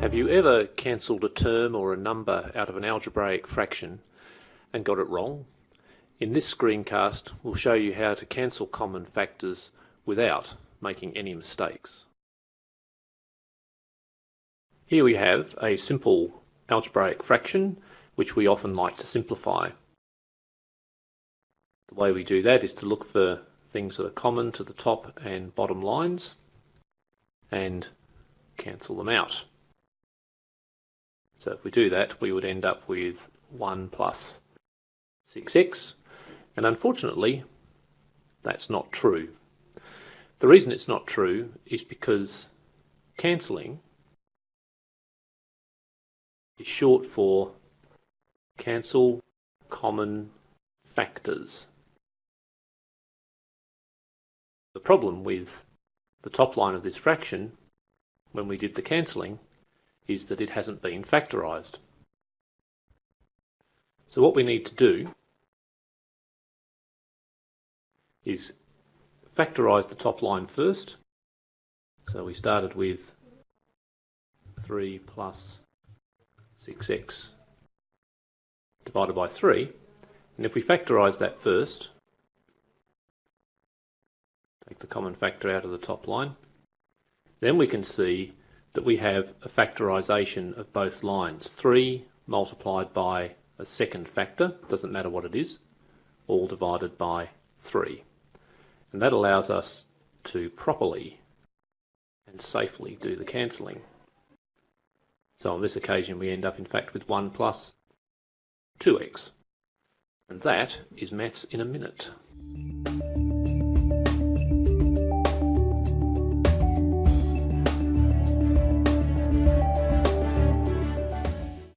Have you ever cancelled a term or a number out of an algebraic fraction and got it wrong? In this screencast we'll show you how to cancel common factors without making any mistakes. Here we have a simple algebraic fraction which we often like to simplify. The way we do that is to look for things that are common to the top and bottom lines and cancel them out. So if we do that, we would end up with 1 plus 6x, and unfortunately, that's not true. The reason it's not true is because cancelling is short for cancel common factors. The problem with the top line of this fraction, when we did the cancelling, is that it hasn't been factorised. So what we need to do is factorise the top line first. So we started with 3 plus 6x divided by 3. And if we factorise that first, take the common factor out of the top line, then we can see that we have a factorisation of both lines. 3 multiplied by a second factor, doesn't matter what it is, all divided by 3. And that allows us to properly and safely do the cancelling. So on this occasion we end up in fact with 1 plus 2x. And that is maths in a minute.